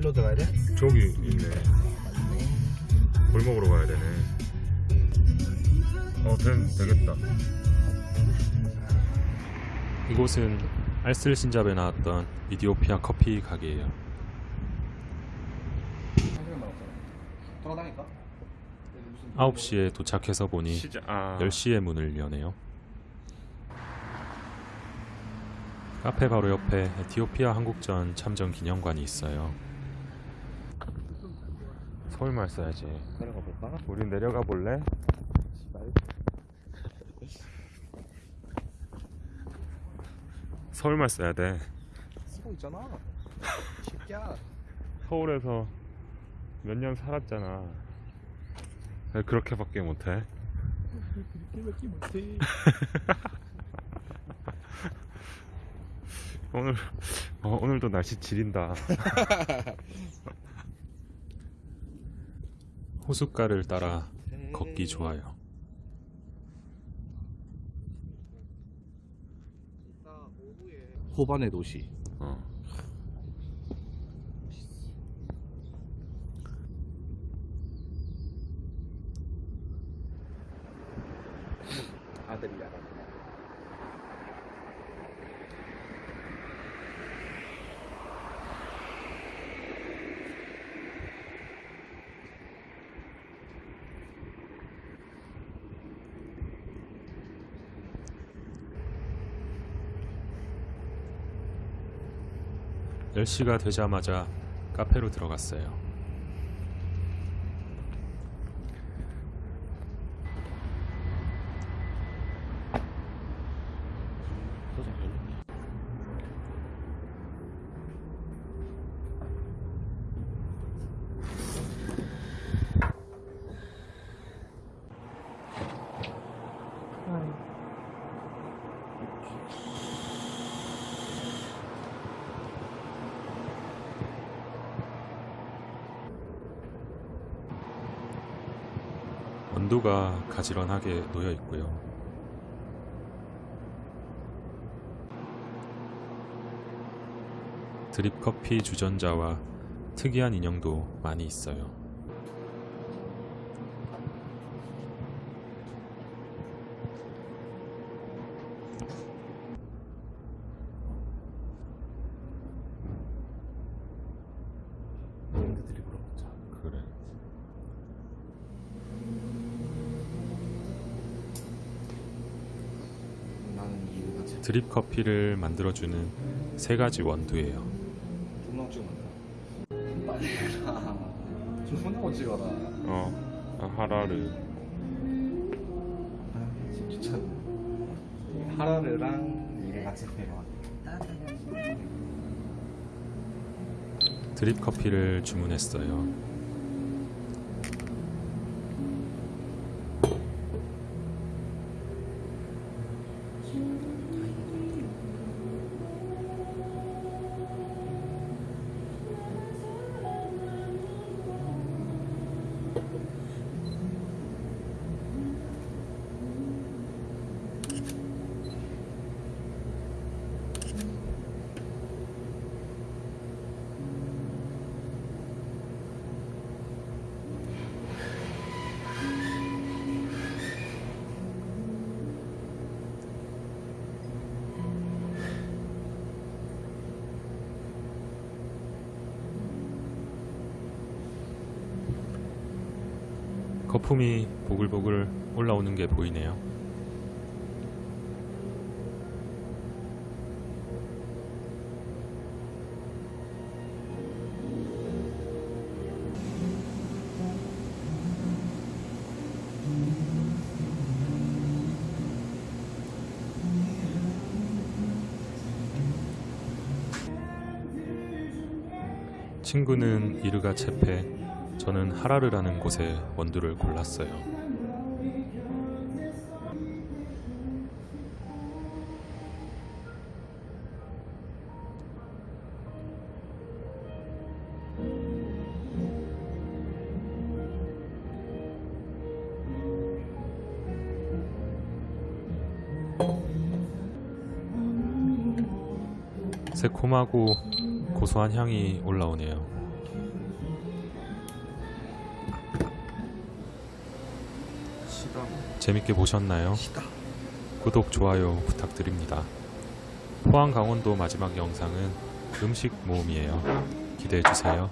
일로 들어가야 돼? 저기 있네. 골목으로 가야 되네. 어, 된, 되겠다. 이곳은 알쓸 신잡에 나왔던 이디오피아 커피 가게예요. 한 시간 남았잖아. 돌아다니까? 9시에 도착해서 보니 시작. 아. 10시에 문을 여네요. 카페 바로 옆에 에티오피아 한국전 참전 기념관이 있어요. 서울말 써야지. 내려가 볼까? 우리 내려가 볼래? 서울말 써야 돼. 쓰고 있잖아. 새끼야. 서울에서 몇 년 살았잖아. 왜 그렇게밖에 못해? 이렇게밖에 못해. 오늘 어, 오늘도 날씨 지린다. 호숫가를 따라 걷기 좋아요. 호반의 도시. 어. 아들이야. 10시가 되자마자 카페로 들어갔어요. 원두가 가지런하게 놓여 있고요. 드립 커피 주전자와 특이한 인형도 많이 있어요. 브랜드들이 물어봤자. 그래. 나는 이유가 제 드립 커피를 만들어주는 세 가지 원두예요. 존나 찍어낸다. 빨리 해라. 존나 찍어라. 어, 아, 하라르. 아, 귀찮네. 하라르랑 이게 같이 필요한. 드립 커피를 주문했어요. 거품이 보글보글 올라오는 게 보이네요. 친구는 이르가 체페, 저는 하라르라는 곳에 원두를 골랐어요. 새콤하고 고소한 향이 올라오네요. 재밌게 보셨나요? 구독, 좋아요 부탁드립니다. 포항 강원도 마지막 영상은 음식 모음이에요. 기대해 주세요.